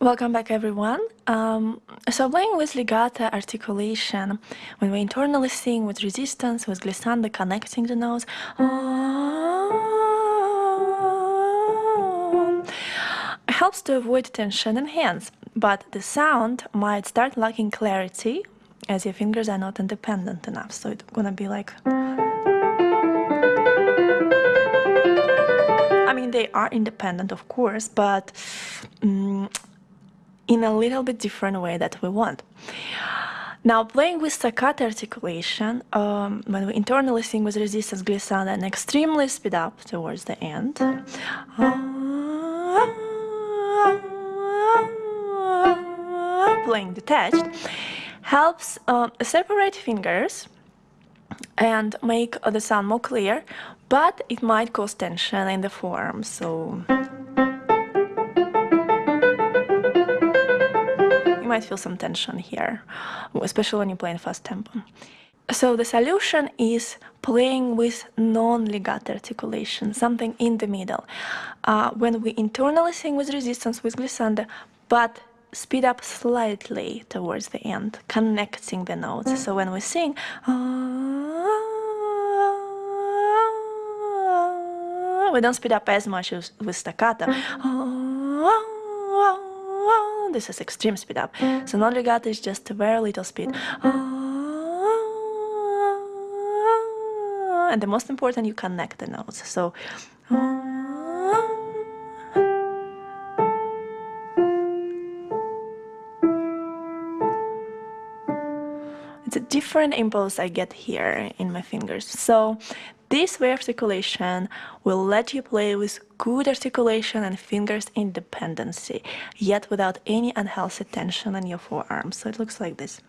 Welcome back everyone. Um, so playing with legato articulation, when we internally sing with resistance, with glissando connecting the notes, helps to avoid tension in hands, but the sound might start lacking clarity as your fingers are not independent enough. So it's gonna be like... I mean, they are independent, of course, but um, in a little bit different way that we want. Now, playing with staccato articulation, um, when we internally sing with resistance glissando and extremely speed up towards the end, playing detached, helps uh, separate fingers and make the sound more clear, but it might cause tension in the form. So might feel some tension here, especially when you play in fast tempo. So the solution is playing with non-legato articulation, something in the middle. Uh, when we internally sing with resistance with glissando, but speed up slightly towards the end, connecting the notes. So when we sing, we don't speed up as much as with staccato. Oh, this is extreme speed up. So non-legato is just a very little speed. Oh, and the most important, you connect the notes. So it's a different impulse I get here in my fingers. So this way articulation will let you play with good articulation and fingers independency, yet without any unhealthy tension in your forearms. So it looks like this.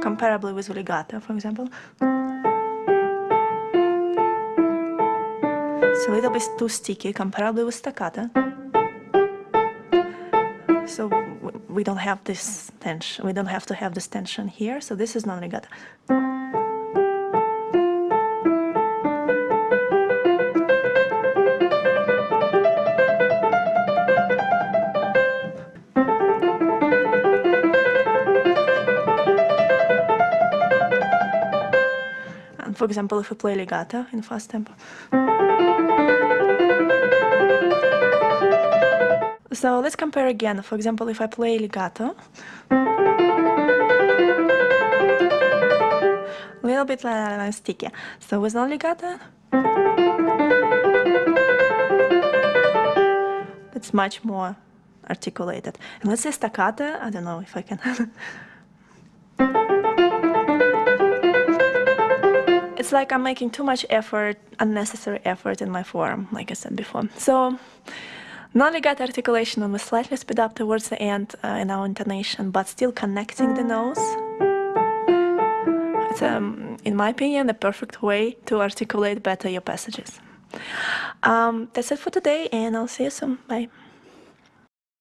Comparably with legato, for example. It's a little bit too sticky, comparably with staccato. So we don't have this tension, we don't have to have this tension here, so this is non-legato. And for example, if we play legato in fast tempo. So let's compare again. For example, if I play legato, a little bit uh, sticky. So with non-legato, it's much more articulated. And let's say staccato, I don't know if I can. it's like I'm making too much effort, unnecessary effort in my form, like I said before. So Non-legato articulation we slightly speed up towards the end uh, in our intonation, but still connecting the nose. It's, um, in my opinion, the perfect way to articulate better your passages. Um, that's it for today, and I'll see you soon. Bye.